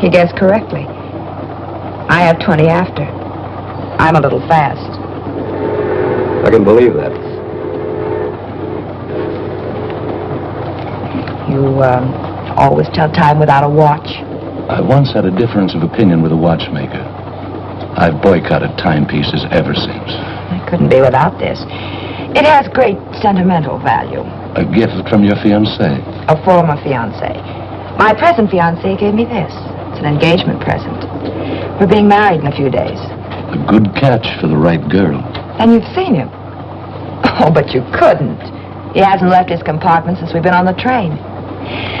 He guessed correctly. I have 20 after. I'm a little fast. I can believe that. You, um, always tell time without a watch. I once had a difference of opinion with a watchmaker. I've boycotted timepieces ever since. I couldn't be without this. It has great sentimental value. A gift from your fiancé. A former fiancé. My present fiancé gave me this. An engagement present. We're being married in a few days. A good catch for the right girl. And you've seen him. Oh, but you couldn't. He hasn't left his compartment since we've been on the train.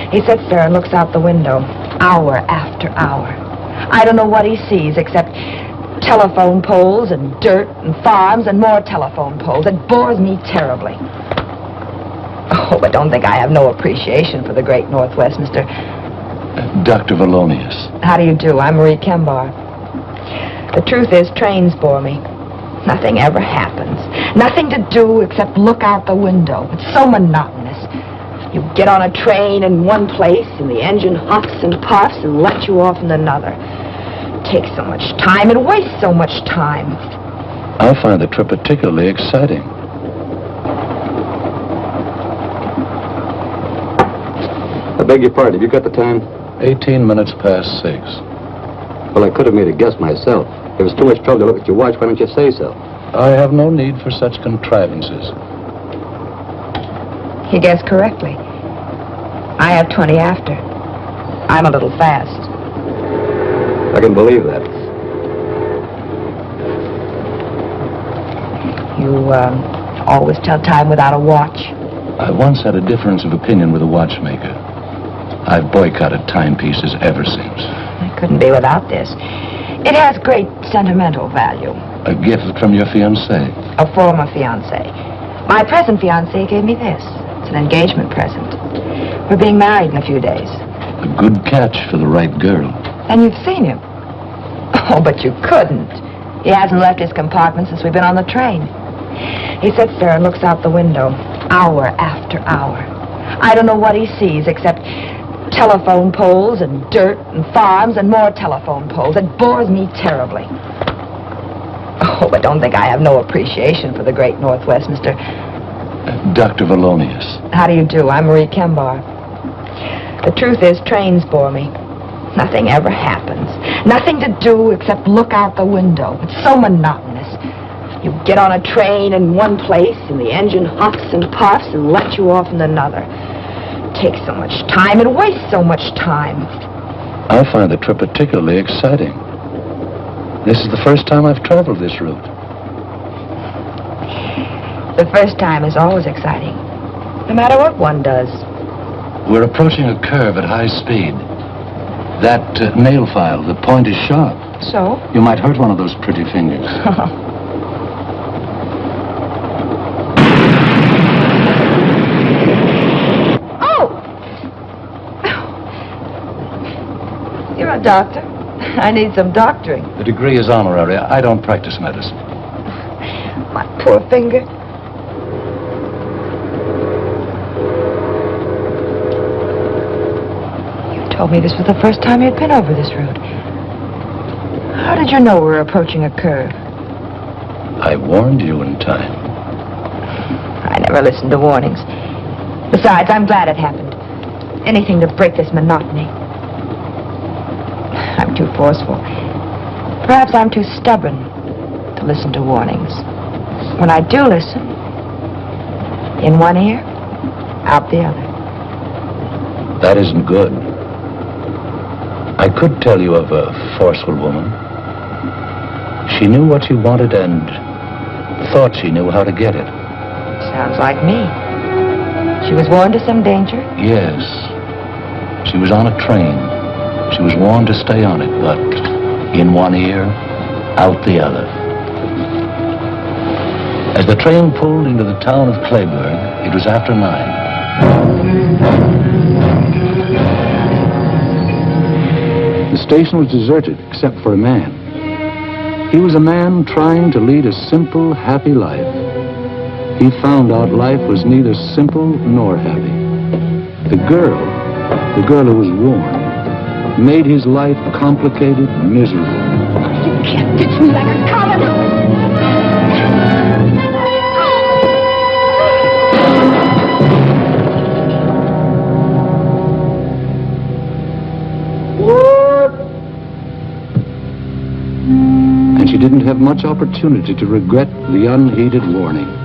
He sits there and looks out the window, hour after hour. I don't know what he sees except telephone poles and dirt and farms and more telephone poles. It bores me terribly. Oh, but don't think I have no appreciation for the great Northwest, Mr. Dr. Valonius. How do you do? I'm Marie Kembar. The truth is, trains bore me. Nothing ever happens. Nothing to do except look out the window. It's so monotonous. You get on a train in one place, and the engine huffs and puffs and lets you off in another. It takes so much time. It wastes so much time. I find the trip particularly exciting. I beg your pardon. Have you got the time? 18 minutes past six. Well, I could have made a guess myself. If it's too much trouble to look at your watch, why don't you say so? I have no need for such contrivances. He guessed correctly. I have 20 after. I'm a little fast. I can believe that. You, um, always tell time without a watch. I once had a difference of opinion with a watchmaker. I've boycotted timepieces ever since. I couldn't be without this. It has great sentimental value. A gift from your fiancé. A former fiancé. My present fiancé gave me this. It's an engagement present. We're being married in a few days. A good catch for the right girl. And you've seen him. Oh, but you couldn't. He hasn't left his compartment since we've been on the train. He sits there and looks out the window, hour after hour. I don't know what he sees except telephone poles and dirt and farms and more telephone poles. It bores me terribly. Oh, but don't think I have no appreciation for the great Northwest, Mr. Uh, Dr. Valonius. How do you do? I'm Marie Kembar. The truth is, trains bore me. Nothing ever happens. Nothing to do except look out the window. It's so monotonous. You get on a train in one place, and the engine huffs and puffs and lets you off in another. It takes so much time. It wastes so much time. I find the trip particularly exciting. This is the first time I've traveled this route. The first time is always exciting, no matter what one does. We're approaching a curve at high speed. That uh, nail file, the point is sharp. So? You might hurt one of those pretty fingers. oh! You're a doctor. I need some doctoring. The degree is honorary. I don't practice medicine. My poor finger. You told me this was the first time you'd been over this route. How did you know we were approaching a curve? I warned you in time. I never listened to warnings. Besides, I'm glad it happened. Anything to break this monotony. I'm too forceful. Perhaps I'm too stubborn to listen to warnings. When I do listen, in one ear, out the other. That isn't good. I could tell you of a forceful woman. She knew what she wanted and thought she knew how to get it. Sounds like me. She was warned of some danger? Yes. She was on a train. She was warned to stay on it, but in one ear, out the other. As the train pulled into the town of Clayburg, it was after nine. The station was deserted except for a man. He was a man trying to lead a simple, happy life. He found out life was neither simple nor happy. The girl, the girl who was warned, made his life complicated, miserable. You can't ditch me like a coward. And she didn't have much opportunity to regret the unheeded warning.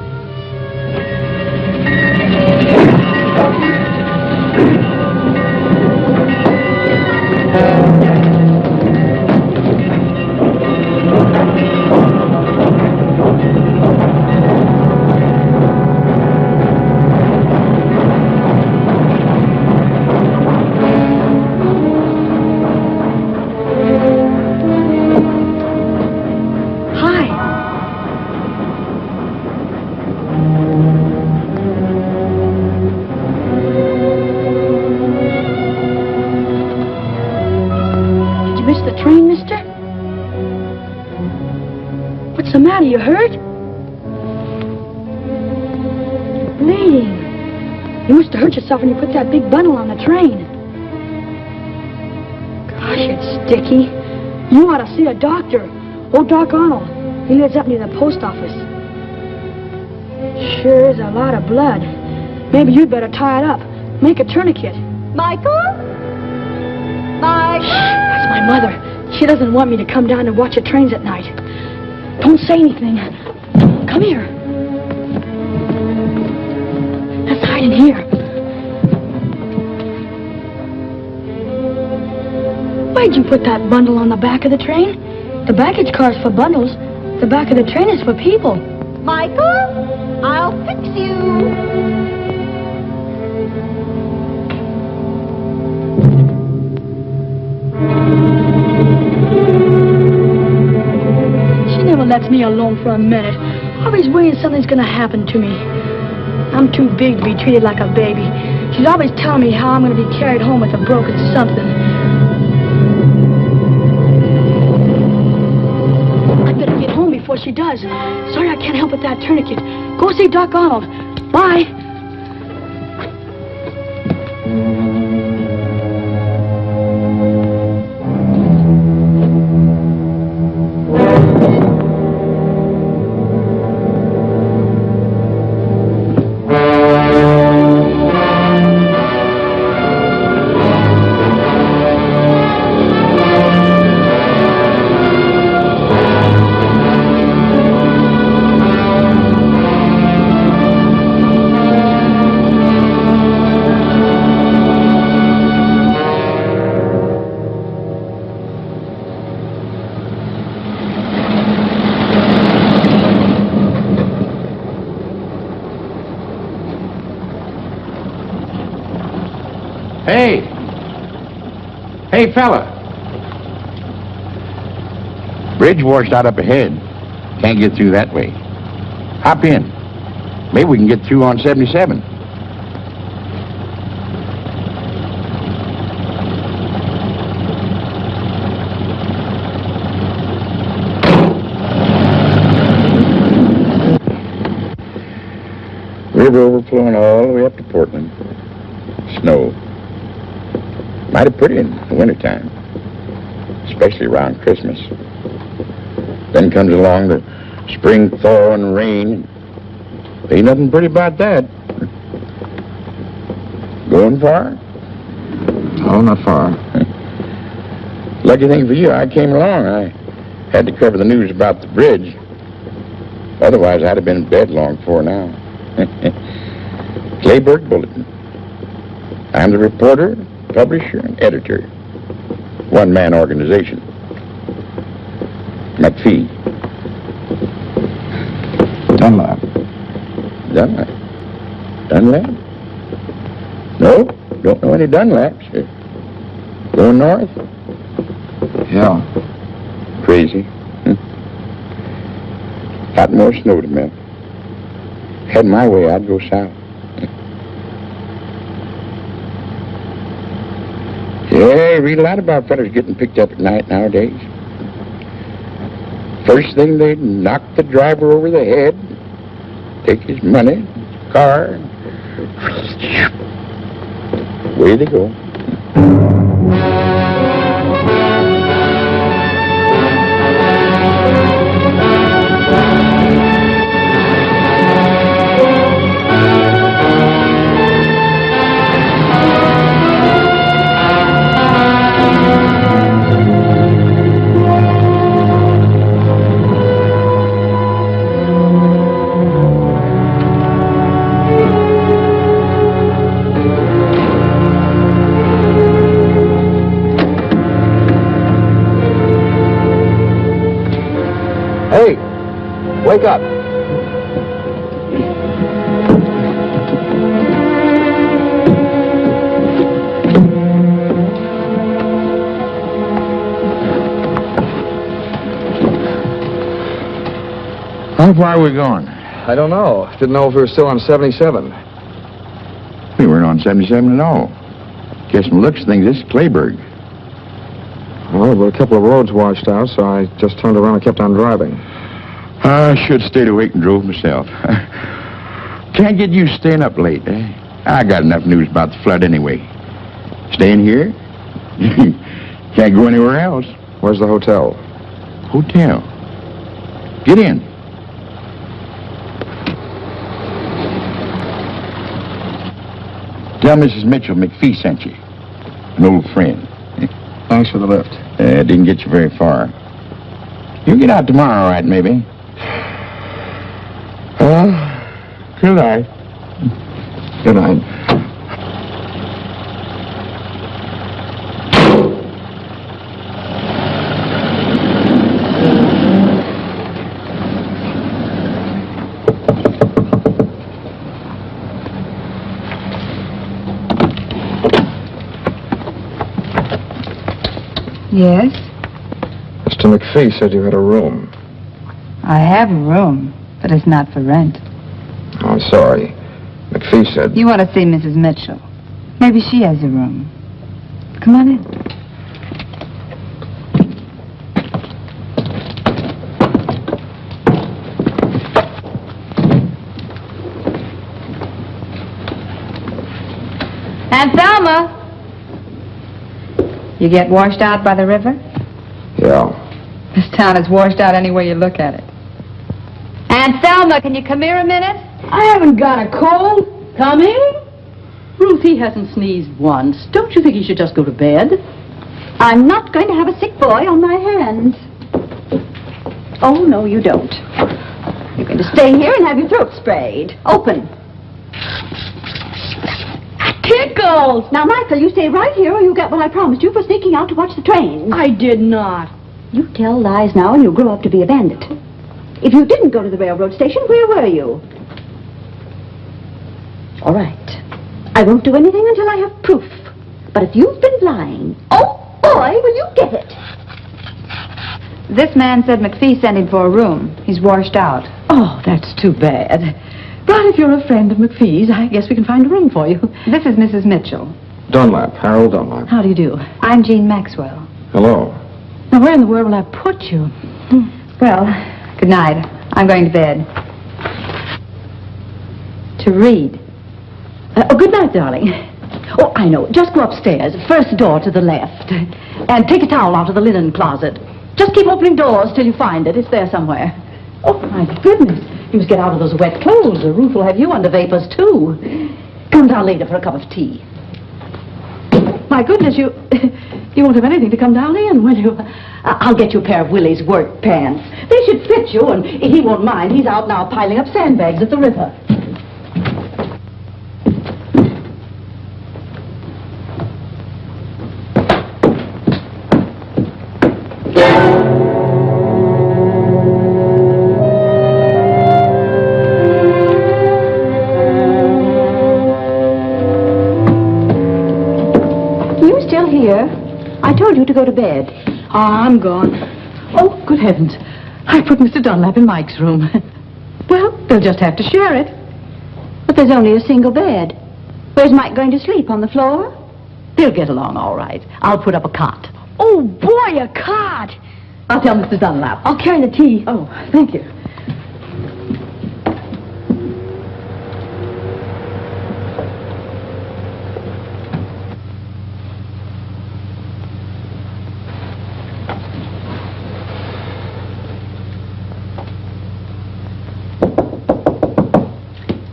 Yourself when you put that big bundle on the train. Gosh, it's sticky. You ought to see a doctor. Old Doc Arnold. He lives up near the post office. Sure is a lot of blood. Maybe you'd better tie it up. Make a tourniquet. Michael? Michael? That's my mother. She doesn't want me to come down and watch the trains at night. Don't say anything. Come here. Let's hide in here. Why'd you put that bundle on the back of the train? The baggage car's for bundles. The back of the train is for people. Michael? I'll fix you. She never lets me alone for a minute. Always worrying something's gonna happen to me. I'm too big to be treated like a baby. She's always telling me how I'm gonna be carried home with a broken something. She does. Sorry I can't help with that tourniquet. Go see Doc Arnold. Bye. Fella! Bridge washed out up ahead. Can't get through that way. Hop in. Maybe we can get through on 77. River overflowing all the way up to Portland. Snow. Mighty pretty in the wintertime, especially around Christmas. Then comes along the spring thaw and rain. Ain't nothing pretty about that. Going far? Oh, not far. Lucky thing for you, I came along. I had to cover the news about the bridge. Otherwise, I'd have been in bed long before now. Clayburg Bulletin. I'm the reporter, publisher, and editor. One-man organization. McPhee. Dunlap. Dunlap. Dunlap? No, don't know any Dunlaps. Going north? Yeah. Crazy. Hmm. Lot more snow to melt. Had my way, I'd go south. You read a lot about fellas getting picked up at night nowadays. First thing they knock the driver over the head, take his money, car, away they go. Far are we going? I don't know. Didn't know if we were still on 77. We weren't on 77 at all. Guess from looks of things, this is Clayburg. Well, there were a couple of roads washed out, so I just turned around and kept on driving. I should have stayed awake and drove myself. Can't get used to staying up late, eh? I got enough news about the flood anyway. Staying here? Can't go anywhere else. Where's the hotel? Hotel. Get in. Tell Mrs. Mitchell McPhee sent you. An old friend. Thanks for the lift. Uh, didn't get you very far. You'll get out tomorrow, all right, maybe? Well, good night. Good night. Yes? Mr. McPhee said you had a room. I have a room, but it's not for rent. Oh, I'm sorry. McPhee said... You want to see Mrs. Mitchell. Maybe she has a room. Come on in. Aunt Thelma! You get washed out by the river? Yeah. This town is washed out any way you look at it. Aunt Thelma, can you come here a minute? I haven't got a cold. Coming? Ruth, he hasn't sneezed once. Don't you think he should just go to bed? I'm not going to have a sick boy on my hands. Oh, no, you don't. You're going to stay here and have your throat sprayed. Open. Now, Michael, you stay right here or you'll get what I promised you for sneaking out to watch the train. I did not. You tell lies now and you'll grow up to be a bandit. If you didn't go to the railroad station, where were you? All right. I won't do anything until I have proof. But if you've been lying, oh, boy, will you get it. This man said McPhee sent him for a room. He's washed out. Oh, that's too bad. But if you're a friend of McPhee's, I guess we can find a room for you. This is Mrs. Mitchell. Dunlap, Harold Dunlap. How do you do? I'm Jean Maxwell. Hello. Now, where in the world will I put you? Well, good night. I'm going to bed. To read. Uh, oh, good night, darling. Oh, I know. Just go upstairs, first door to the left. And take a towel out of the linen closet. Just keep opening doors till you find it. It's there somewhere. Oh, my goodness. You must get out of those wet clothes. The roof will have you under vapors, too. Come down later for a cup of tea. My goodness, you you won't have anything to come down in, will you? I'll get you a pair of Willie's work pants. They should fit you, and he won't mind. He's out now piling up sandbags at the river. To go to bed. Oh, I'm gone. Oh, good heavens. I put Mr. Dunlap in Mike's room. well, they'll just have to share it. But there's only a single bed. Where's Mike going to sleep? On the floor? They'll get along all right. I'll put up a cot. Oh, boy, a cot! I'll tell Mr. Dunlap. I'll carry the tea. Oh, thank you.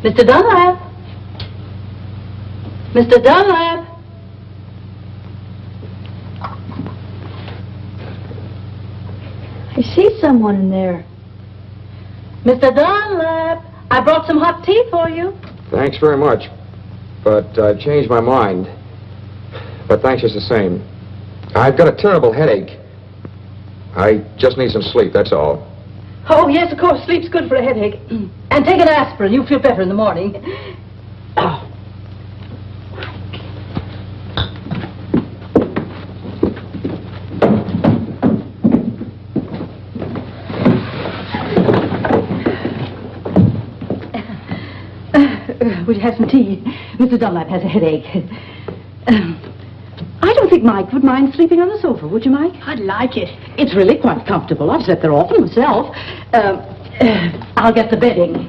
Mr. Dunlap. Mr. Dunlap. I see someone in there. Mr. Dunlap. I brought some hot tea for you. Thanks very much. But I've changed my mind. But thanks just the same. I've got a terrible headache. I just need some sleep, that's all. Oh, yes, of course. Sleep's good for a headache. Mm. And take an aspirin. You'll feel better in the morning. Oh. Would you have some tea? Mr. Dunlap has a headache. I don't think Mike would mind sleeping on the sofa, would you, Mike? I'd like it. It's really quite comfortable. I've slept there often myself. Um, uh, I'll get the bedding.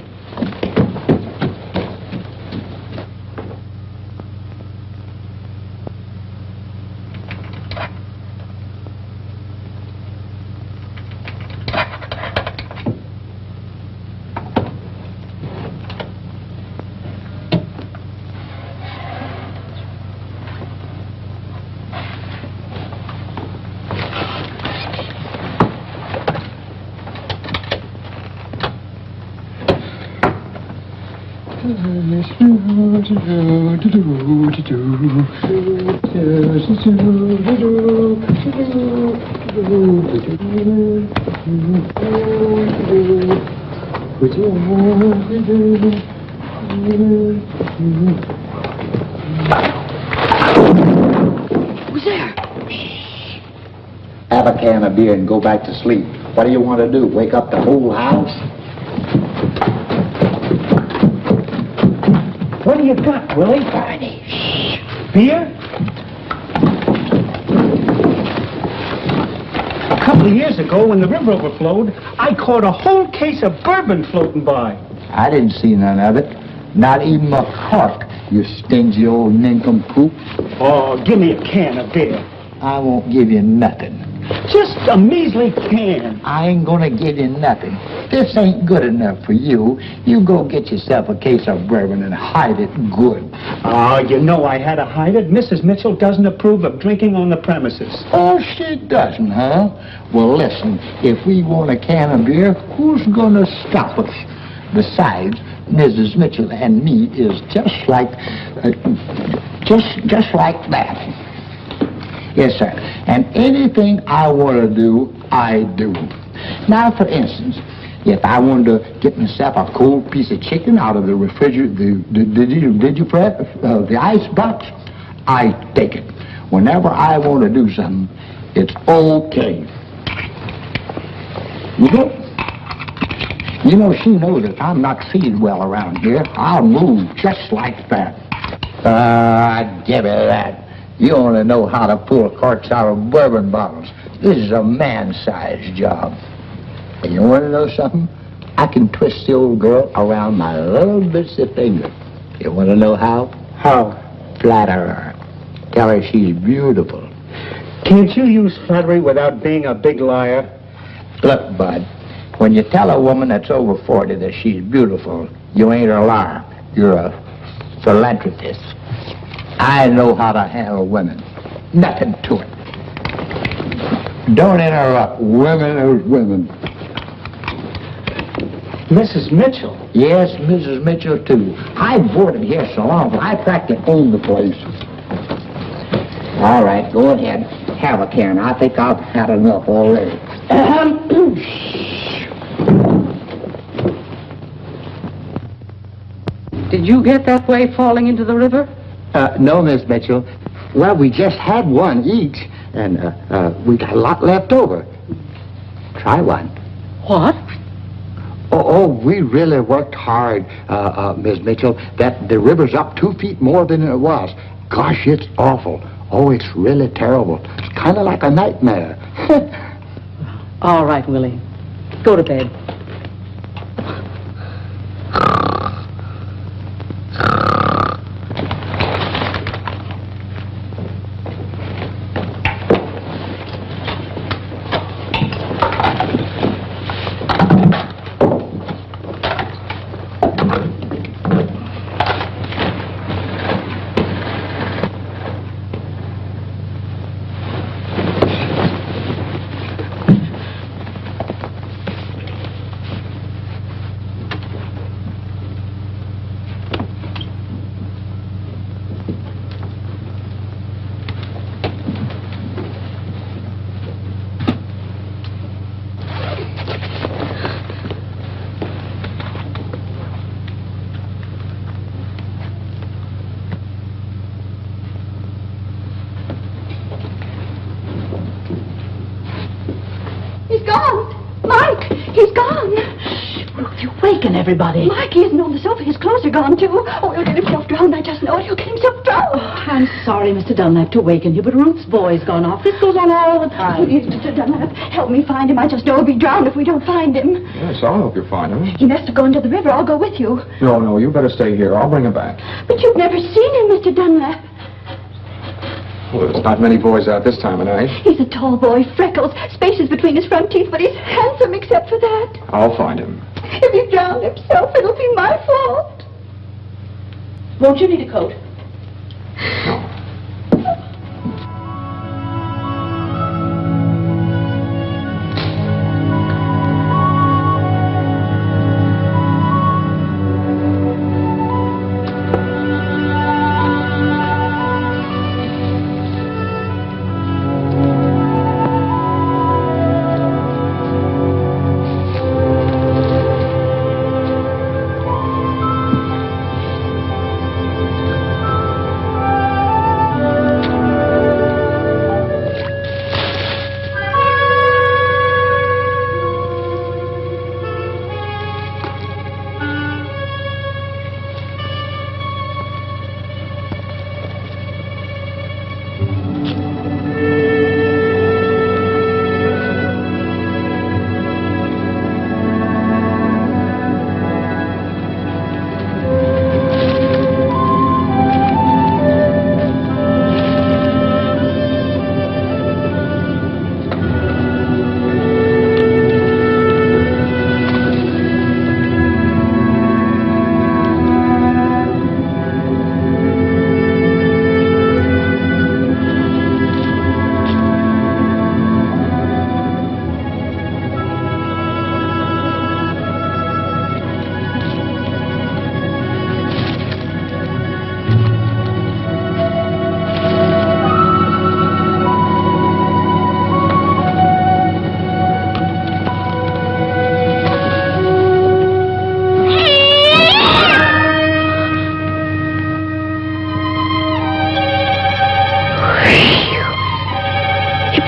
Who's there? Have a can of beer and go back to sleep. What do you want to do? Wake up the whole house? What do you got, Willie? Barney? Beer? A couple of years ago, when the river overflowed, I caught a whole case of bourbon floating by. I didn't see none of it. Not even a cork, you stingy old nincompoop. Oh, give me a can of beer. I won't give you nothing. Just a measly can. I ain't gonna give you nothing. This ain't good enough for you. You go get yourself a case of bourbon and hide it good. Oh, you know I had to hide it. Mrs. Mitchell doesn't approve of drinking on the premises. Oh, she doesn't, huh? Well, listen, if we want a can of beer, who's gonna stop us? Besides, Mrs. Mitchell and me is just like, uh, just, just like that. Yes, sir. And anything I want to do, I do. Now, for instance, if I wanted to get myself a cold piece of chicken out of the refrigerator, the, the, did you, you, Fred? Uh, the ice box, I take it. Whenever I want to do something, it's okay. You know, you know, she knows if I'm not feeling well around here, I'll move just like that. Ah, give me that. You only know how to pull corks out of bourbon bottles. This is a man-sized job. And you want to know something? I can twist the old girl around my little bitsy finger. You want to know how? How? Flatter her. Tell her she's beautiful. Can't you use flattery without being a big liar? Look, Bud, when you tell a woman that's over 40 that she's beautiful, you ain't a liar. You're a philanthropist. I know how to handle women. Nothing to it. Don't interrupt. Women are women. Mrs. Mitchell. Yes, Mrs. Mitchell, too. I boarded here so long, but I practically own the place. All right, go ahead. Have a can. I think I've had enough already. Did you get that way falling into the river? Uh, no, Miss Mitchell. Well, we just had one each, and uh, uh, we got a lot left over. Try one. What? Oh, oh we really worked hard, uh, uh, Miss Mitchell. That the river's up two feet more than it was. Gosh, it's awful. Oh, it's really terrible. It's kind of like a nightmare. All right, Willie. Go to bed. Everybody. Mike, he isn't on the sofa. His clothes are gone, too. Oh, he'll get himself drowned. Oh, I just know it. He'll get himself drowned. I'm sorry, Mr. Dunlap, to waken you, but Ruth's boy's gone off. This goes on all the time. Oh, Please, Mr. Dunlap, help me find him. I just know he'll be drowned if we don't find him. Yes, I'll help you find him. He must have gone to the river. I'll go with you. No, no, you better stay here. I'll bring him back. But you've never seen him, Mr. Dunlap. Well, not many boys out this time of night. He's a tall boy, freckles, spaces between his front teeth, but he's handsome except for that. I'll find him. If he drowned himself, it'll be my fault. Won't you need a coat? Hey,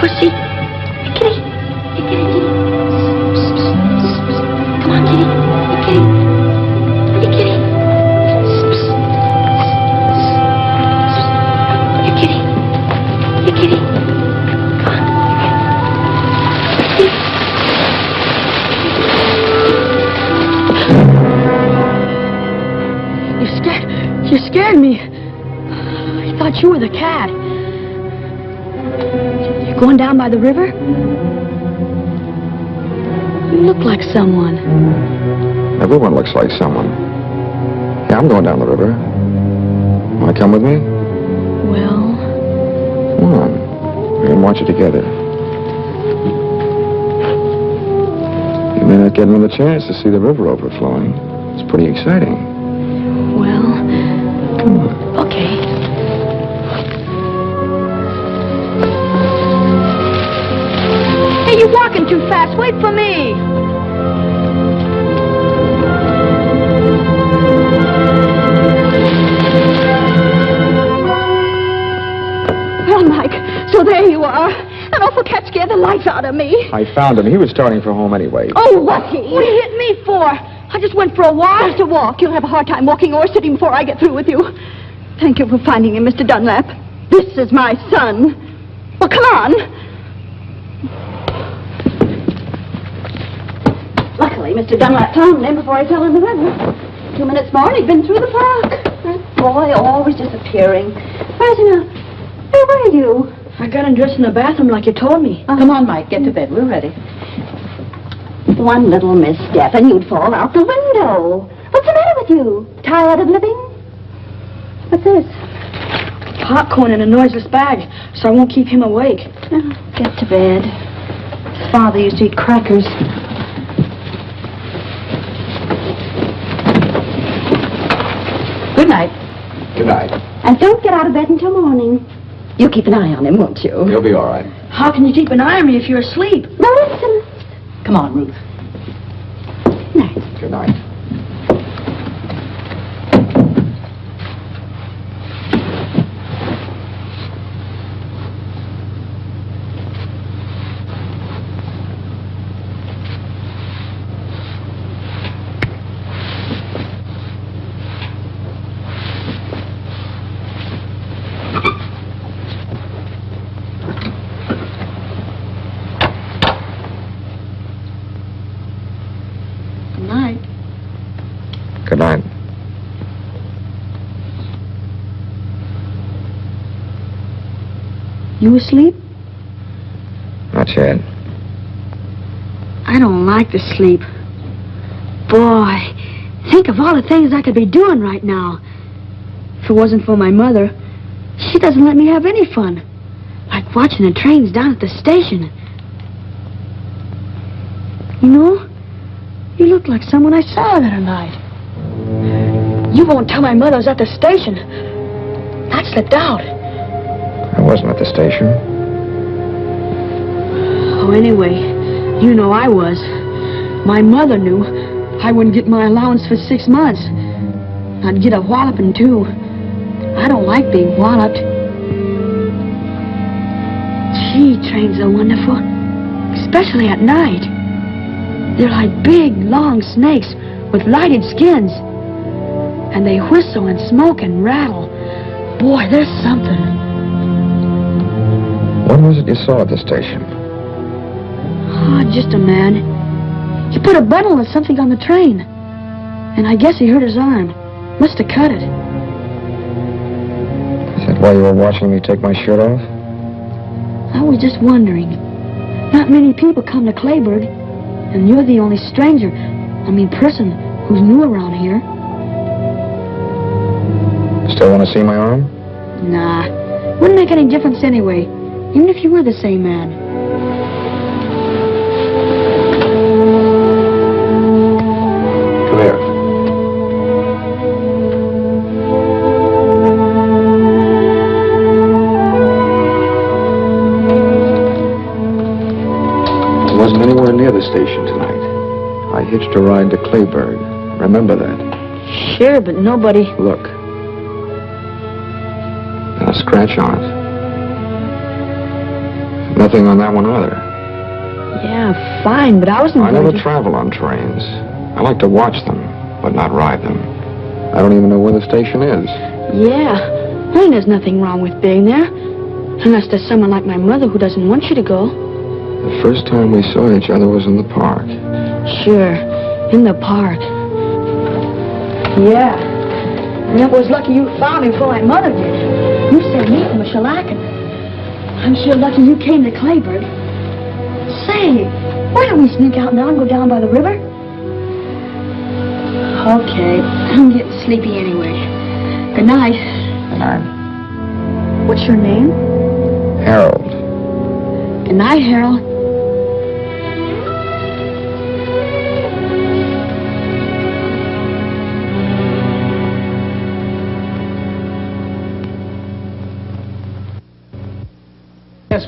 Pussy. Hey, going down by the river? You look like someone. Everyone looks like someone. Yeah, I'm going down the river. Want to come with me? Well, Come on. We can watch it together. You may not get another chance to see the river overflowing. It's pretty exciting. I found him. He was starting for home anyway. Oh, lucky! What do you hit me for? I just went for a walk. Just a walk. You'll have a hard time walking or sitting before I get through with you. Thank you for finding him, Mr. Dunlap. This is my son. Well, come on. Luckily, Mr. Dunlap found him before he fell in the river. Two minutes more and he'd been through the park. That boy always disappearing. Where's he now? Where are you? I got undressed in the bathroom like you told me. Oh. Come on, Mike. Get to bed. We're ready. One little misstep and you'd fall out the window. What's the matter with you? Tired of living? What's this? Popcorn in a noiseless bag, so I won't keep him awake. Oh, get to bed. His father used to eat crackers. Good night. Good night. And don't get out of bed until morning. You keep an eye on him, won't you? He'll be all right. How can you keep an eye on me if you're asleep? No, listen. Come on, Ruth. Good night. Good night. Good night. You asleep? Not yet. I don't like to sleep. Boy, think of all the things I could be doing right now. If it wasn't for my mother, she doesn't let me have any fun. Like watching the trains down at the station. You know, you look like someone I saw the other night. You won't tell my mother I was at the station. I slipped doubt. Wasn't at the station. Oh, anyway, you know I was. My mother knew I wouldn't get my allowance for six months. I'd get a walloping, too. I don't like being walloped. Gee, trains are wonderful. Especially at night. They're like big, long snakes with lighted skins. And they whistle and smoke and rattle. Boy, there's something. What was it you saw at the station? Oh, just a man. He put a bundle of something on the train. And I guess he hurt his arm. Must have cut it. Is that why you were watching me take my shirt off? I was just wondering. Not many people come to Clayburg. And you're the only stranger, I mean person, who's new around here. Still want to see my arm? Nah. Wouldn't make any difference anyway. Even if you were the same man. Come here. I wasn't anywhere near the station tonight. I hitched a ride to Clayburg. Remember that? Sure, but nobody... Look. A scratch on it. On that one either. Yeah, fine, but I wasn't I never to... travel on trains. I like to watch them, but not ride them. I don't even know where the station is. Yeah. I mean, there's nothing wrong with being there. Unless there's someone like my mother who doesn't want you to go. The first time we saw each other was in the park. Sure, in the park. Yeah. And it was lucky you found me before my mother did. You sent me from a shellacking. I'm sure lucky you came to Clayburg. Say, why don't we sneak out now and go down by the river? Okay, I'm getting sleepy anyway. Good night. Good I'm What's your name? Harold. Good night, Harold.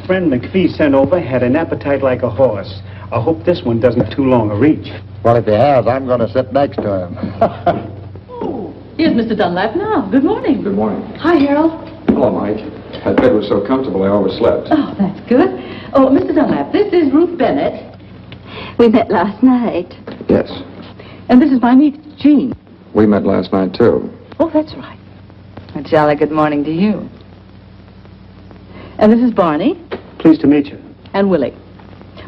Friend McPhee sent over had an appetite like a horse. I hope this one doesn't have too long a reach. Well, if he has, I'm going to sit next to him. Oh, here's Mr. Dunlap now. Good morning. Good morning. Hi, Harold. Hello, Mike. That bed was so comfortable I overslept. Oh, that's good. Oh, Mr. Dunlap, this is Ruth Bennett. We met last night. Yes. And this is my niece, Jean. We met last night, too. Oh, that's right. A jolly good morning to you. And this is Barney Pleased to meet you. and Willie.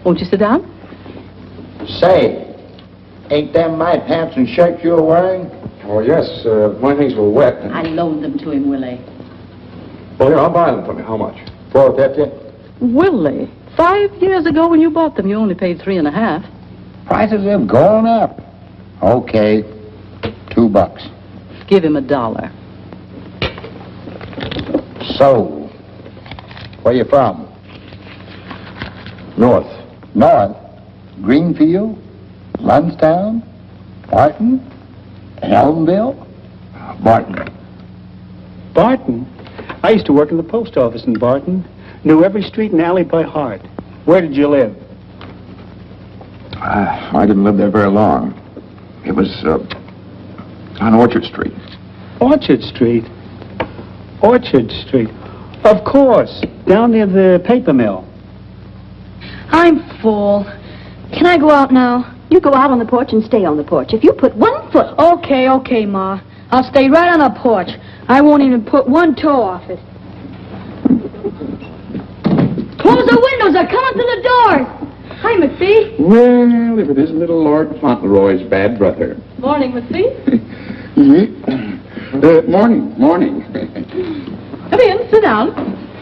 Won't you sit down? Say, ain't them my pants and shirts you're wearing? Oh, yes. Uh, my things were wet. I loaned them to him, Willie. Well, here, I'll buy them for me. How much? Four fifty. Willie, five years ago when you bought them, you only paid three and a half. Prices have gone up. Okay, two bucks. Give him a dollar. So, where you from? North. North. Greenfield? Lundstown? Barton? Elmville? Barton. Barton? I used to work in the post office in Barton. Knew every street and alley by heart. Where did you live? Uh, I didn't live there very long. It was uh, on Orchard Street. Orchard Street. Orchard Street. Of course. Down near the paper mill. I'm full. Can I go out now? You go out on the porch and stay on the porch. If you put one foot... Okay, okay, Ma. I'll stay right on the porch. I won't even put one toe off it. Close the windows. They're coming through the doors. Hi, McPhee. Well, if it isn't little Lord Fauntleroy's bad brother. Morning, McPhee. Mm-hmm. Uh, morning, morning. Come in, sit down.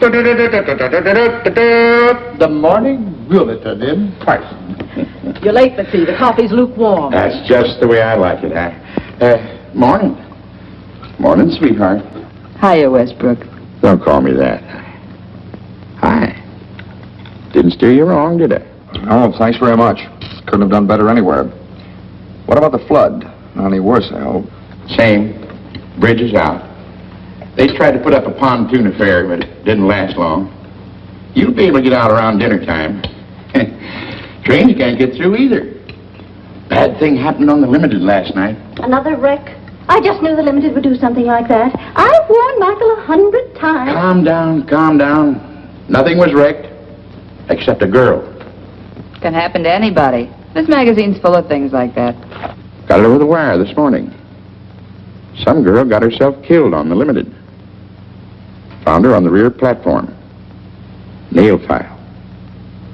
The morning bulletin in person. You're late, McPhee. The coffee's lukewarm. That's just the way I like it, huh? Uh, morning. Morning, sweetheart. Hiya, Westbrook. Don't call me that. Hi. Didn't steer you wrong, did I? Oh, thanks very much. Couldn't have done better anywhere. What about the flood? Not any worse, I hope. Same. Bridge is out. They tried to put up a pontoon affair, but it didn't last long. You'll be able to get out around dinner time. Trains can't get through either. Bad thing happened on the Limited last night. Another wreck? I just knew the Limited would do something like that. I've warned Michael a hundred times. Calm down, calm down. Nothing was wrecked, except a girl. Can happen to anybody. This magazine's full of things like that. Got it over the wire this morning. Some girl got herself killed on the Limited. Found her on the rear platform. Nail file.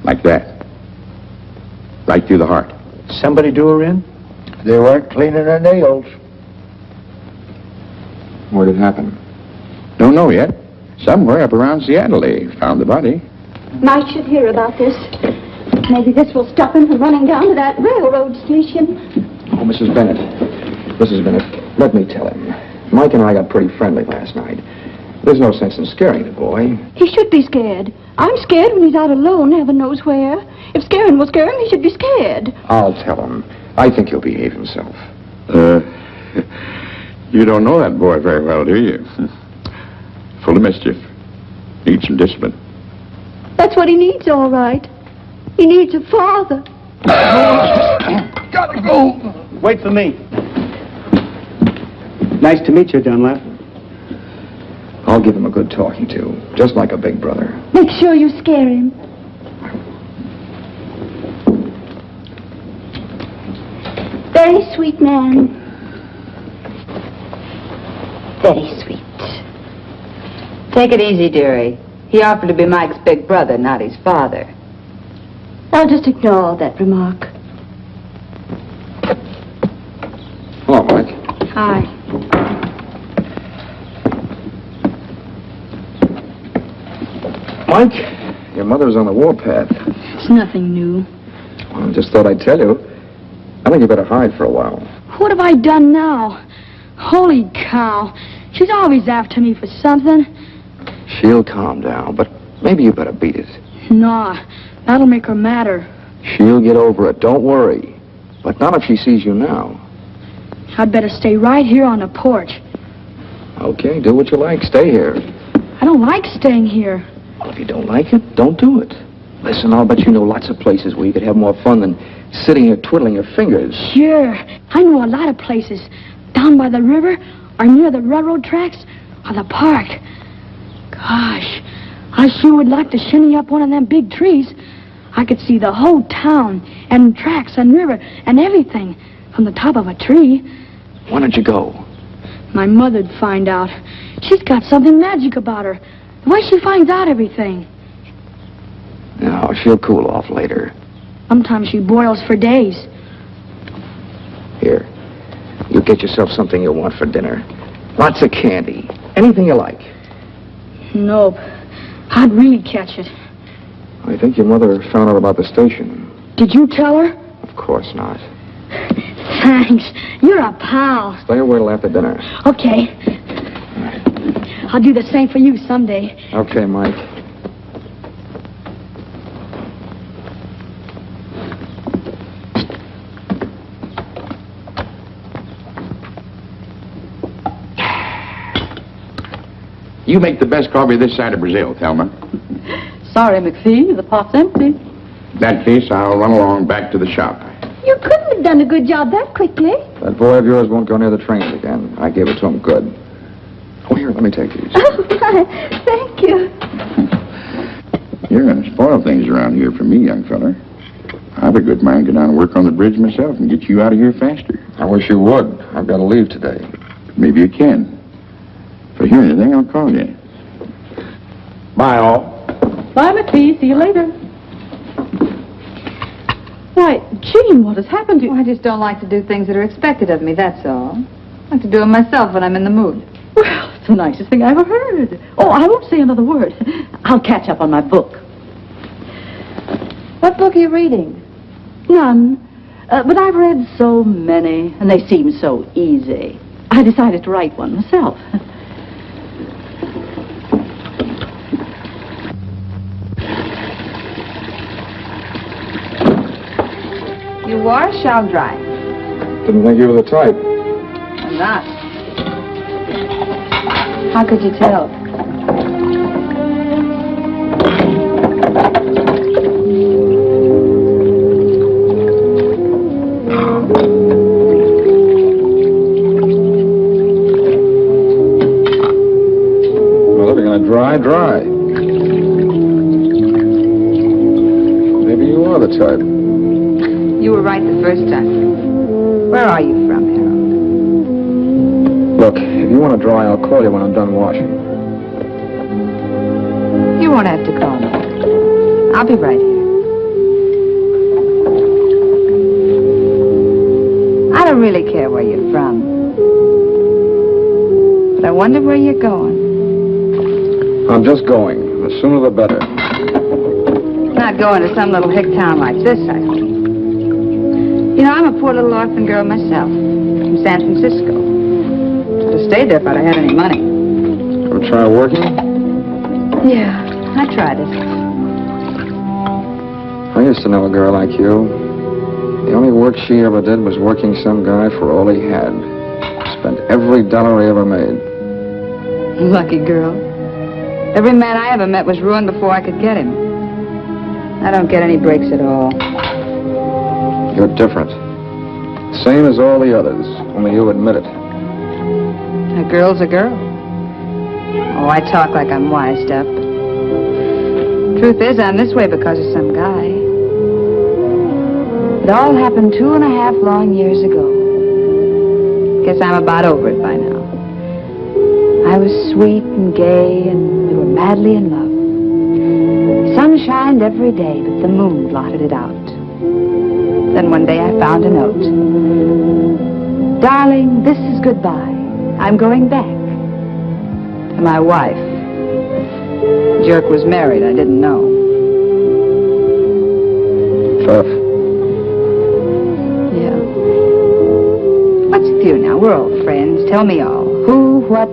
Like that. Right through the heart. Somebody do her in? They weren't cleaning her nails. Where did it happen? Don't know yet. Somewhere up around Seattle they found the body. Mike should hear about this. Maybe this will stop him from running down to that railroad station. Oh, Mrs. Bennett. Mrs. Bennett, let me tell him. Mike and I got pretty friendly last night. There's no sense in scaring the boy. He should be scared. I'm scared when he's out alone, heaven knows where. If scaring will scare him, he should be scared. I'll tell him. I think he'll behave himself. Uh, you don't know that boy very well, do you? Full of mischief. Needs some discipline. That's what he needs, all right. He needs a father. Gotta go. Wait for me. Nice to meet you, Dunlap. I'll give him a good talking to, just like a big brother. Make sure you scare him. Very sweet man. Very sweet. Take it easy, dearie. He offered to be Mike's big brother, not his father. I'll just ignore that remark. Hello, Mike. Hi. Mike, your mother's on the warpath. It's nothing new. Well, I just thought I'd tell you. I think you better hide for a while. What have I done now? Holy cow. She's always after me for something. She'll calm down, but maybe you better beat it. Nah, that'll make her madder. She'll get over it, don't worry. But not if she sees you now. I'd better stay right here on the porch. Okay, do what you like. Stay here. I don't like staying here. Well, if you don't like it, don't do it. Listen, I'll bet you know lots of places where you could have more fun than sitting here twiddling your fingers. Sure. I know a lot of places. Down by the river, or near the railroad tracks, or the park. Gosh, I sure would like to shinny up one of them big trees. I could see the whole town, and tracks, and river, and everything from the top of a tree. Why don't you go? My mother'd find out. She's got something magic about her. Way she finds out everything. No, she'll cool off later. Sometimes she boils for days. Here, you get yourself something you'll want for dinner. Lots of candy. Anything you like. Nope. I'd really catch it. I think your mother found out about the station. Did you tell her? Of course not. Thanks. You're a pal. Stay away till after dinner. Okay. I'll do the same for you someday. Okay, Mike. You make the best coffee this side of Brazil, Thelma. Sorry, McPhee. The pot's empty. In that case, I'll run along back to the shop. You couldn't have done a good job that quickly. That boy of yours won't go near the trains again. I gave it to him good. Here, let me take these. Oh, my. Thank you. You're going to spoil things around here for me, young feller. I've a good mind to go down and work on the bridge myself and get you out of here faster. I wish you would. I've got to leave today. Maybe you can. If I hear anything, I'll call you. Bye, all. Bye, McPhee. See you later. Why, Jean, what has happened to you? I just don't like to do things that are expected of me, that's all. I like to do them myself when I'm in the mood. Well, it's the nicest thing I ever heard. Oh, I won't say another word. I'll catch up on my book. What book are you reading? None. Uh, but I've read so many, and they seem so easy. I decided to write one myself. You wash, I'll dry. Didn't think you were the type. I'm not. How could you tell? Dry, I'll call you when I'm done washing. You won't have to call me. I'll be right here. I don't really care where you're from. But I wonder where you're going. I'm just going. The sooner the better. Not going to some little hick town like this, I. You know, I'm a poor little orphan girl myself, from San Francisco. Have stayed there if I'd had any money. Ever try working? Yeah, I tried it. I used to know a girl like you. The only work she ever did was working some guy for all he had. Spent every dollar he ever made. Lucky girl. Every man I ever met was ruined before I could get him. I don't get any breaks at all. You're different. Same as all the others, only you admit it. Girl's a girl. Oh, I talk like I'm wised up. Truth is, I'm this way because of some guy. It all happened two and a half long years ago. Guess I'm about over it by now. I was sweet and gay, and we were madly in love. Sun shined every day, but the moon blotted it out. Then one day I found a note. Darling, this is goodbye. I'm going back. To my wife. Jerk was married. I didn't know. Tough. Yeah. What's with you now? We're old friends. Tell me all. Who, what?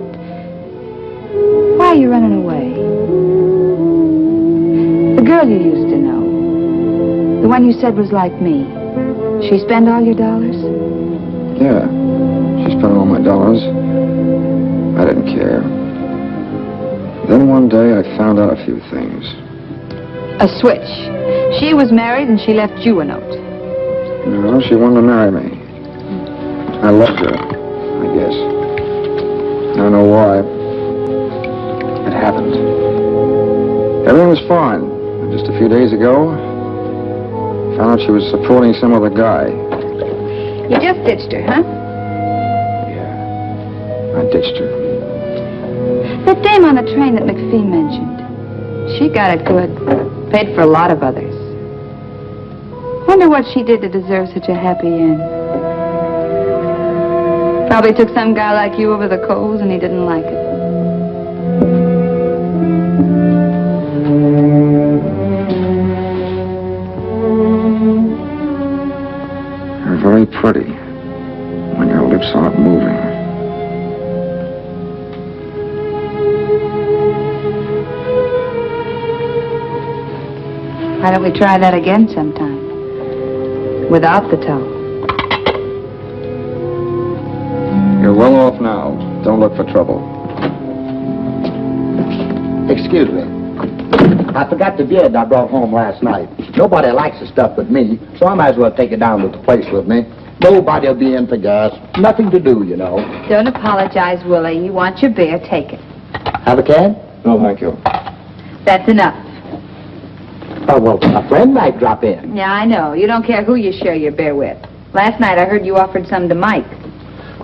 Why are you running away? The girl you used to know. The one you said was like me. She spend all your dollars? Yeah. She spent all my dollars. I didn't care. Then one day I found out a few things. A switch. She was married and she left you a note. No, she wanted to marry me. I loved her, I guess. I don't know why. It happened. Everything was fine. Just a few days ago, I found out she was supporting some other guy. You just ditched her, huh? Dame on the train that McPhee mentioned. She got it good. Paid for a lot of others. Wonder what she did to deserve such a happy end. Probably took some guy like you over the coals and he didn't like it. Don't we try that again sometime? Without the toe. You're well off now. Don't look for trouble. Excuse me. I forgot the beard I brought home last night. Nobody likes the stuff but me, so I might as well take it down to the place with me. Nobody'll be in for gas. Nothing to do, you know. Don't apologize, Willie. You want your beer, take it. Have a can? No, thank you. That's enough. Oh, well, a friend might drop in. Yeah, I know. You don't care who you share your beer with. Last night I heard you offered some to Mike.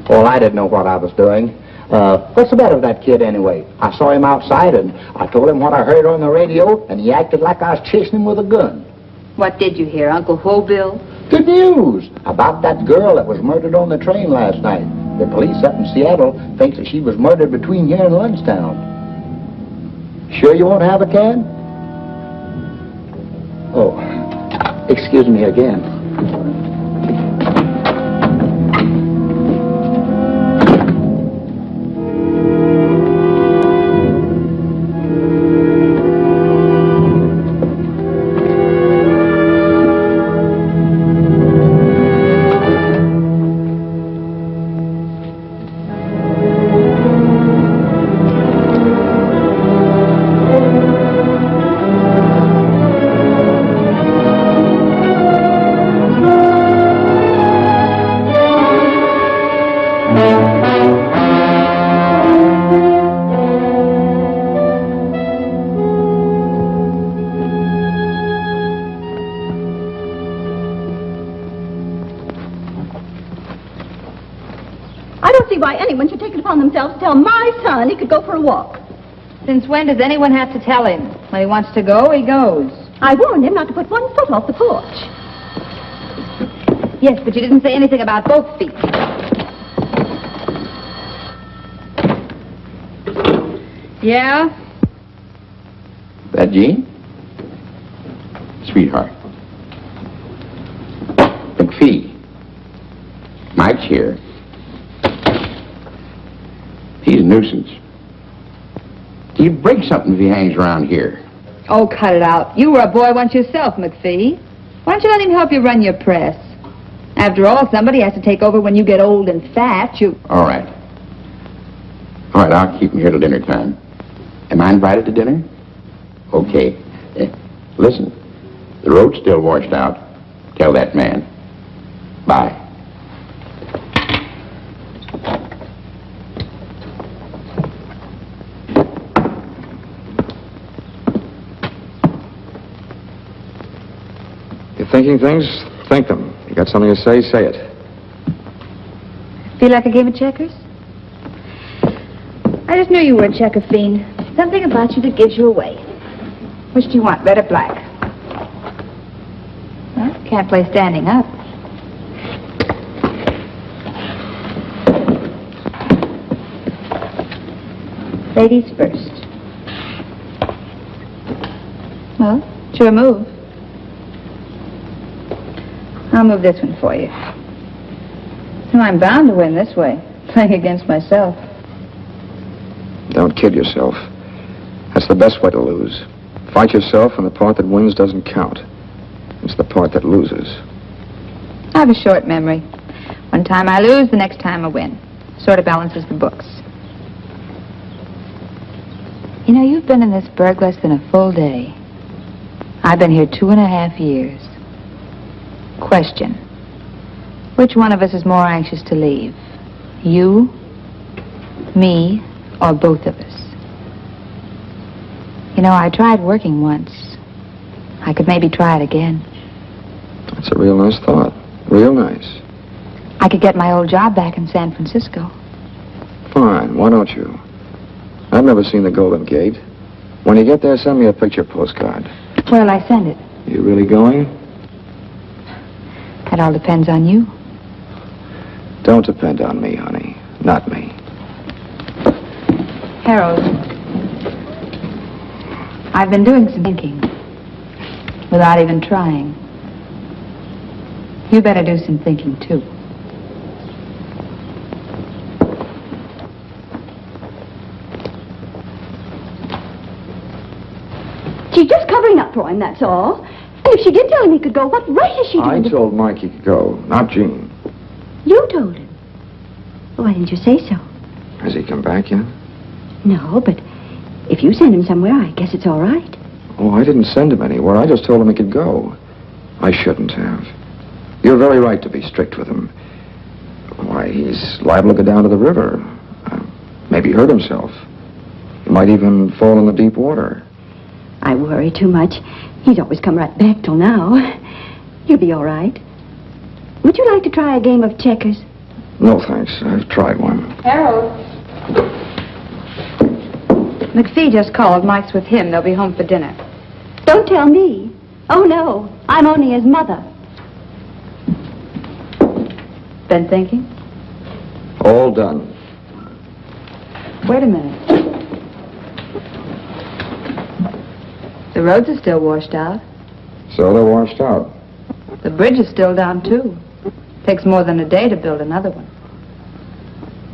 Well, I didn't know what I was doing. Uh, what's the matter with that kid anyway? I saw him outside and I told him what I heard on the radio and he acted like I was chasing him with a gun. What did you hear, Uncle Hobill? Good news about that girl that was murdered on the train last night. The police up in Seattle thinks that she was murdered between here and Lundstown. Sure you won't have a can? Excuse me again. Since when does anyone have to tell him? When he wants to go, he goes. I warned him not to put one foot off the porch. Yes, but you didn't say anything about both feet. Yeah? That Jean? Sweetheart. McPhee. Mike's here. He's a nuisance. He'll break something if he hangs around here. Oh, cut it out. You were a boy once yourself, McPhee. Why don't you let him help you run your press? After all, somebody has to take over when you get old and fat. You. All right. All right, I'll keep him here till dinner time. Am I invited to dinner? Okay. Eh, listen, the road's still washed out. Tell that man. Bye. You're thinking things? Think them. You got something to say? Say it. Feel like a game of checkers? I just knew you were a checker fiend. Something about you that gives you away. Which do you want, red or black? Well, can't play standing up. Ladies first. Well, it's your move. I'll move this one for you. No, I'm bound to win this way. Playing against myself. Don't kid yourself. That's the best way to lose. Fight yourself, and the part that wins doesn't count. It's the part that loses. I have a short memory. One time I lose, the next time I win. Sort of balances the books. You know, you've been in this burg less than a full day. I've been here two and a half years. Question. Which one of us is more anxious to leave? You, me, or both of us? You know, I tried working once. I could maybe try it again. That's a real nice thought. Real nice. I could get my old job back in San Francisco. Fine. Why don't you? I've never seen the Golden Gate. When you get there, send me a picture postcard. Where'll I send it? You really going? That all depends on you. Don't depend on me, honey. Not me. Harold, I've been doing some thinking without even trying. You better do some thinking, too. She's just covering up for him, that's all. If she did tell him he could go, what right is she I doing to... told Mike he could go, not Jean. You told him. Why didn't you say so? Has he come back yet? No, but if you send him somewhere, I guess it's all right. Oh, I didn't send him anywhere. I just told him he could go. I shouldn't have. You're very right to be strict with him. Why, he's liable to go down to the river. Uh, maybe hurt himself. He might even fall in the deep water. I worry too much. He's always come right back till now. He'll be all right. Would you like to try a game of checkers? No, thanks. I've tried one. Harold. McPhee just called. Mike's with him. They'll be home for dinner. Don't tell me. Oh, no. I'm only his mother. Been thinking? All done. Wait a minute. The roads are still washed out. So they're washed out. The bridge is still down, too. Takes more than a day to build another one.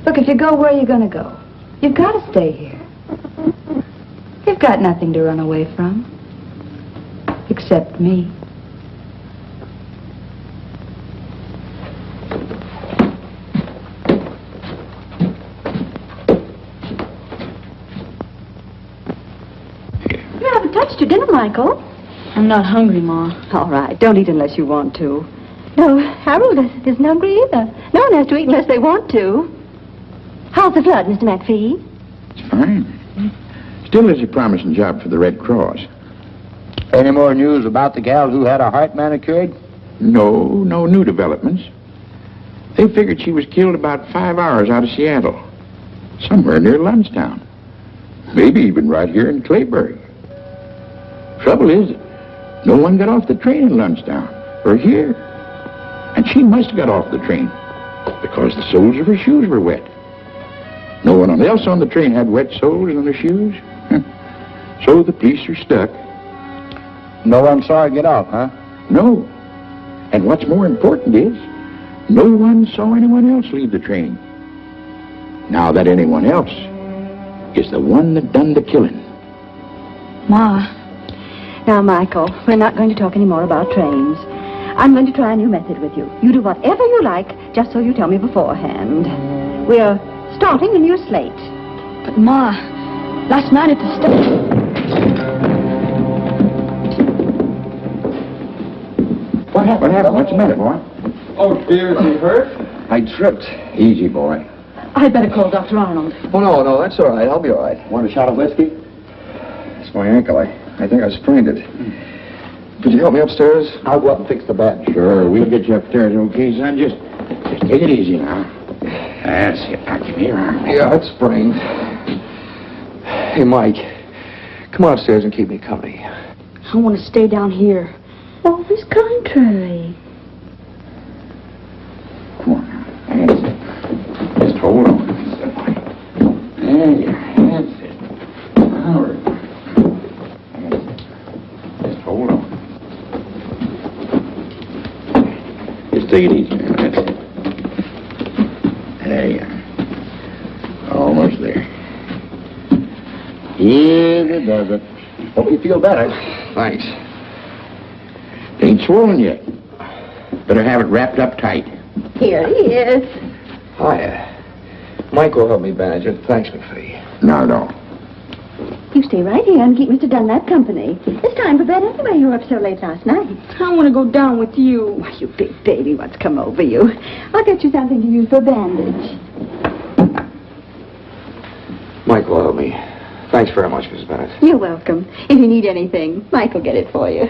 Look, if you go, where are you going to go? You've got to stay here. You've got nothing to run away from. Except me. You haven't your dinner, Michael. I'm not hungry, Ma. All right, don't eat unless you want to. No, Harold isn't hungry either. No one has to eat unless they want to. How's the flood, Mr. McPhee? It's fine. Still is a promising job for the Red Cross. Any more news about the gal who had her heart manicured? No, no new developments. They figured she was killed about five hours out of Seattle. Somewhere near Lundstown. Maybe even right here in Clayburg. Trouble is, no one got off the train in Lundstown, or here. And she must have got off the train, because the soles of her shoes were wet. No one else on the train had wet soles on their shoes. so the police are stuck. No one saw her get off, huh? No. And what's more important is, no one saw anyone else leave the train. Now that anyone else is the one that done the killing. Ma, Now, Michael, we're not going to talk any more about trains. I'm going to try a new method with you. You do whatever you like, just so you tell me beforehand. We're starting a new slate. but Ma, last night at the station. What happened? What happened? What's the matter, boy? Oh, dear, is he hurt? I tripped. Easy, boy. I'd better call Dr. Arnold. Oh, no, no, that's all right. I'll be all right. Want a shot of whiskey? It's my ankle. I, I think I sprained it. Could you help me upstairs? I'll go up and fix the bed. Sure, we'll get you upstairs, okay, son? Just, just take it easy now. That's it. Now, give me your arm. Yeah, it's sprained. Hey, Mike, come on upstairs and keep me company. I want to stay down here. Always contrary. Come on now. That's it. Just hold on. That's it, boy. There you are. That's it. All right. That's it. Just hold on. Just take it easy, man. That's it. There you are. Almost there. Yes, it does it. Hope you feel better. Thanks. Ain't swollen yet. Better have it wrapped up tight. Here he is. Hiya. Mike will help me bandage it. Thanks, McPhee. No, no. You stay right here and keep Mr. Dunlap company. It's time for bed anyway. You were up so late last night. I want to go down with you. Why, you big baby, what's come over you? I'll get you something to use for a bandage. Mike will help me. Thanks very much, Mrs. Bennett. You're welcome. If you need anything, Mike will get it for you.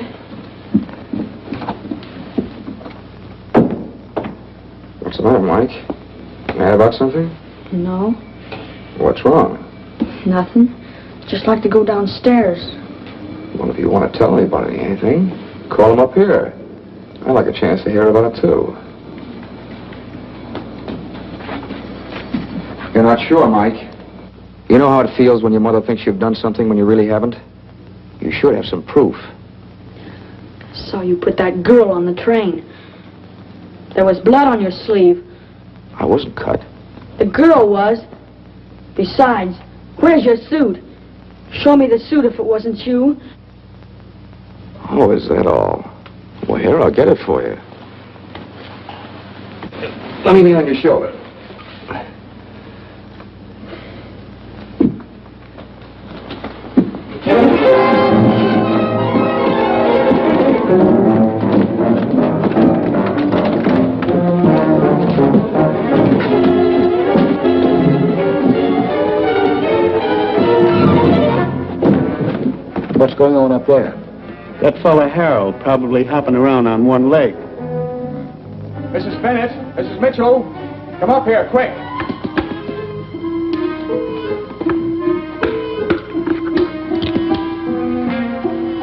What's the matter, Mike? Mad about something? No, What's wrong? nothing. Just like to go downstairs. Well, if you want to tell anybody anything, call him up here. I'd like a chance to hear about it, too. You're not sure, Mike. You know how it feels when your mother thinks you've done something when you really haven't? You should have some proof. I Saw you put that girl on the train. There was blood on your sleeve. I wasn't cut. The girl was. Besides, where's your suit? Show me the suit if it wasn't you. Oh, is that all? Well, here, I'll get it for you. Let me lean on your shoulder. Going on up there? That fella Harold probably hopping around on one leg. Mrs. Bennett, Mrs. Mitchell, come up here, quick.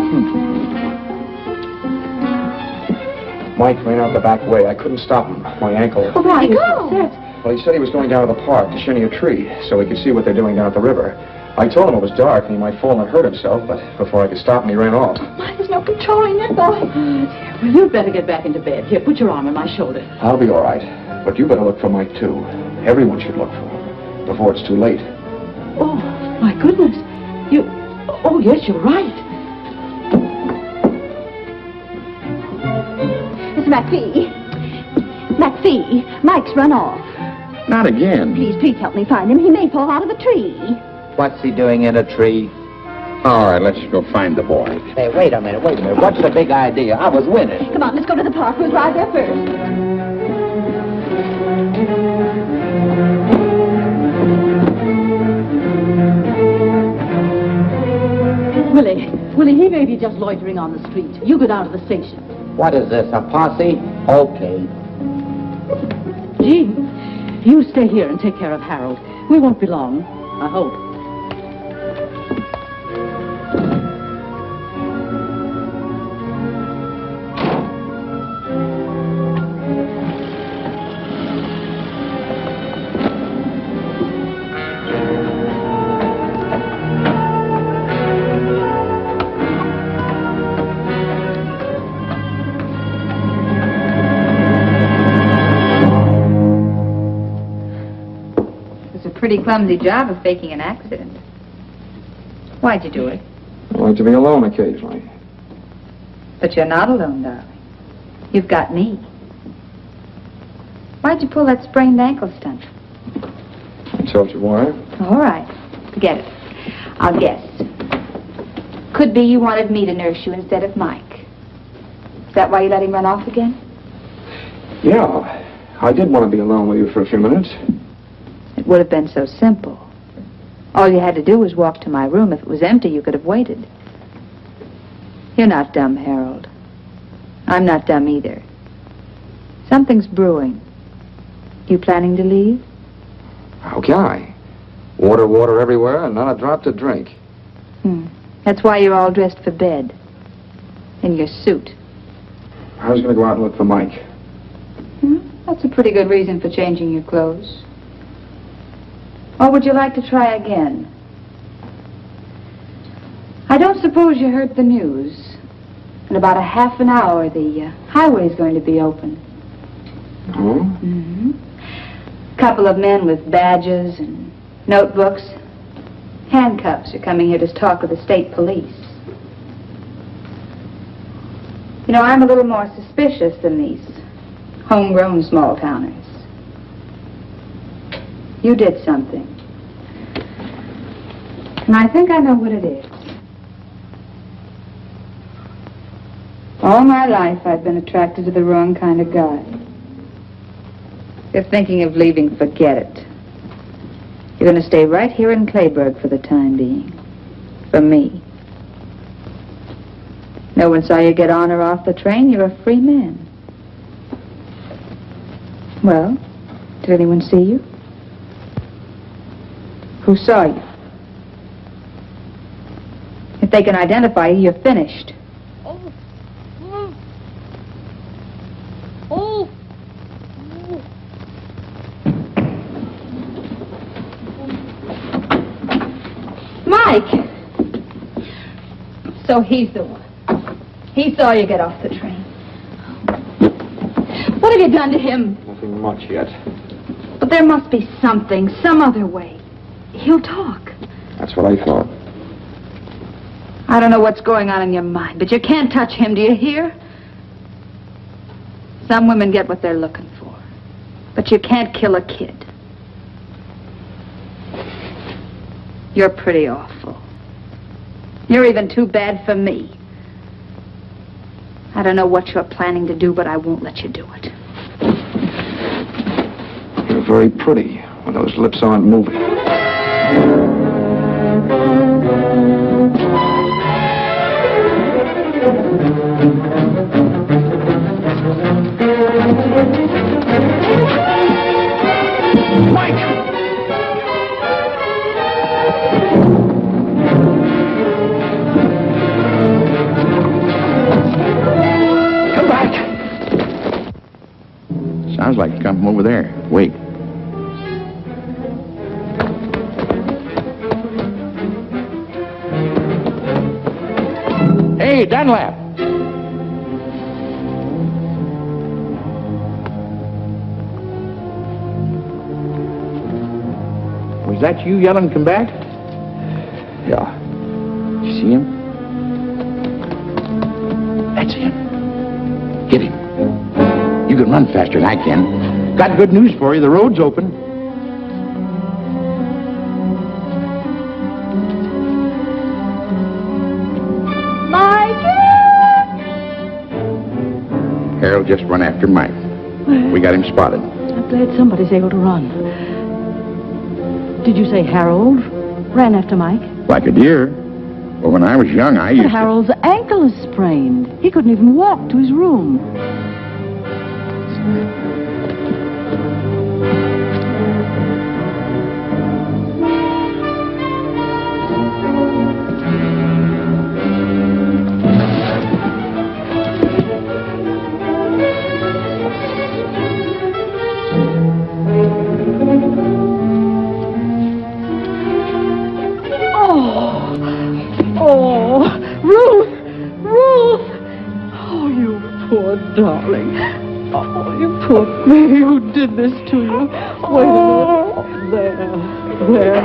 Hmm. Mike ran out the back way. I couldn't stop him. My ankle. Oh, Michael. Well, he said he was going down to the park to shinny a tree so he could see what they're doing down at the river. I told him it was dark and he might fall and hurt himself, but before I could stop him, he ran off. Oh, Why, there's no controlling that boy. Well, you'd better get back into bed. Here, put your arm on my shoulder. I'll be all right. But you better look for Mike, too. Everyone should look for him before it's too late. Oh, my goodness. You... Oh, yes, you're right. It's McPhee. McPhee, Mike's run off. Not again. Please, please help me find him. He may fall out of the tree. What's he doing in a tree? All right, let's go find the boy. Hey, wait a minute, wait a minute. What's the big idea? I was winning. Come on, let's go to the park. We'll drive there first. Willie, Willie, he may be just loitering on the street. You go down to the station. What is this, a posse? Okay. Jean, you stay here and take care of Harold. We won't be long, I hope. Pretty clumsy job of faking an accident. Why'd you do it? I like to be alone occasionally. But you're not alone, darling. You've got me. Why'd you pull that sprained ankle stunt? I told you why. All right. Forget it. I'll guess. Could be you wanted me to nurse you instead of Mike. Is that why you let him run off again? Yeah, I did want to be alone with you for a few minutes. It would have been so simple. All you had to do was walk to my room. If it was empty, you could have waited. You're not dumb, Harold. I'm not dumb either. Something's brewing. You planning to leave? How can I? Water, water everywhere, and not a drop to drink. Hmm. That's why you're all dressed for bed. In your suit. I was going to go out and look for Mike. Hmm? That's a pretty good reason for changing your clothes. Or would you like to try again? I don't suppose you heard the news. In about a half an hour, the uh, is going to be open. Oh? Mm-hmm. Couple of men with badges and notebooks, handcuffs are coming here to talk with the state police. You know, I'm a little more suspicious than these homegrown small towners. You did something. And I think I know what it is. All my life I've been attracted to the wrong kind of guy. You're thinking of leaving, forget it. You're going to stay right here in Clayburg for the time being. For me. No one saw you get on or off the train. You're a free man. Well, did anyone see you? Who saw you? If they can identify you, you're finished. Oh. Oh. Oh. Mike! So he's the one. He saw you get off the train. What have you done to him? Nothing much yet. But there must be something, some other way. He'll talk. That's what I thought. I don't know what's going on in your mind, but you can't touch him, do you hear? Some women get what they're looking for. But you can't kill a kid. You're pretty awful. You're even too bad for me. I don't know what you're planning to do, but I won't let you do it. You're very pretty when those lips aren't moving. Sounds like he's come from over there. Dunlap. Was that you yelling, come back? Yeah. You see him? That's him. Get him. You can run faster than I can. Got good news for you. The road's open. Harold just run after Mike. We got him spotted. I'm glad somebody's able to run. Did you say Harold ran after Mike? Like a deer. Well, when I was young, I But used to... Harold's ankle is sprained. He couldn't even walk to his room. Baby. Who did this to you? Wait a minute. There, there.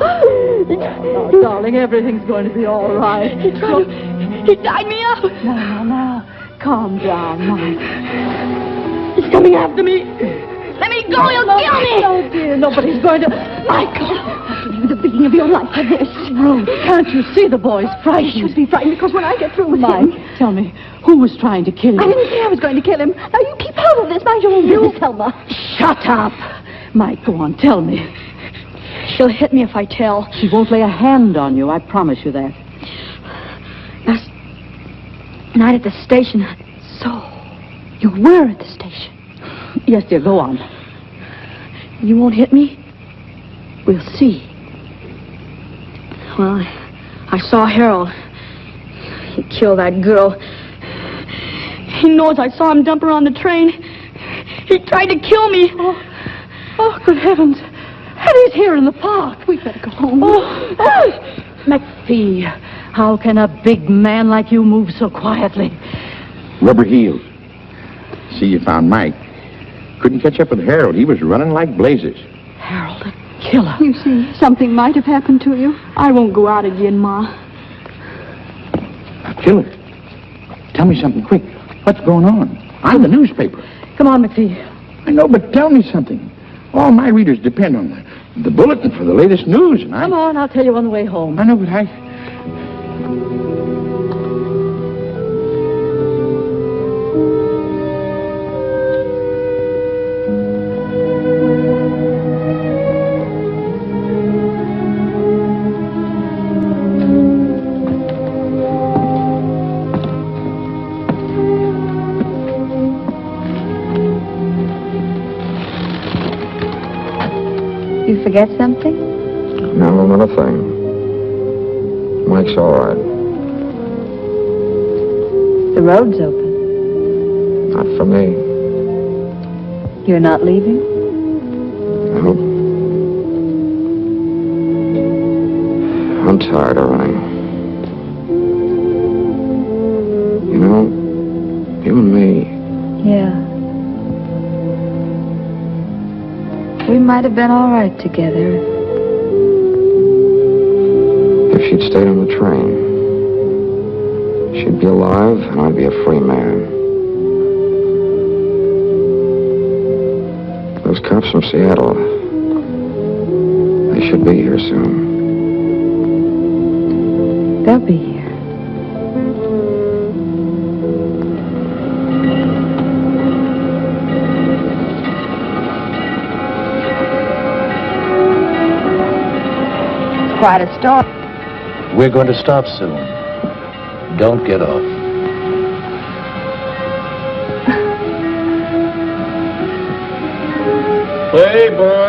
Oh, now, darling, everything's going to be all right. He tried He tied me up. Now, now, now. Calm down, Mike. He's coming after me. Let me go. He'll kill me. Oh, dear, nobody's going to... Michael! You, the beginning of your life like this. Ruth, can't you see the boy's frightened? He should be frightened because when I get through with Mike, him... tell me, who was trying to kill you? I didn't say I was going to kill him. Now, you keep out of this. Mind your own business, Selma. Shut up! Mike, go on, tell me. She'll hit me if I tell. She won't lay a hand on you, I promise you that. Last night at the station. So, you were at the station. Yes, dear, go on. You won't hit me? We'll see. Well, I, I saw Harold. He killed that girl. He knows I saw him dump her on the train. He tried to kill me. Oh, oh good heavens. And he's here in the park. We'd better go home. Oh. oh. McPhee, how can a big man like you move so quietly? Rubber heels. See, you found Mike. Couldn't catch up with Harold. He was running like blazes. Harold, a killer. You see, something might have happened to you. I won't go out again, Ma. A killer? Tell me something quick. What's going on? I'm the newspaper. Come on, McPhee. I know, but tell me something. All my readers depend on the, the bulletin for the latest news, and I... Come on, I'll tell you on the way home. I know, but I... forget something? No, not a thing. Mike's all right. The road's open. Not for me. You're not leaving? No. I'm tired of running. You know, you and me, Yeah. We might have been all right together. if she'd stayed on the train, she'd be alive and I'd be a free man. Those cops from Seattle, they should be here soon. They'll be here. Quite a storm. We're going to stop soon. Don't get off. Hey, bird.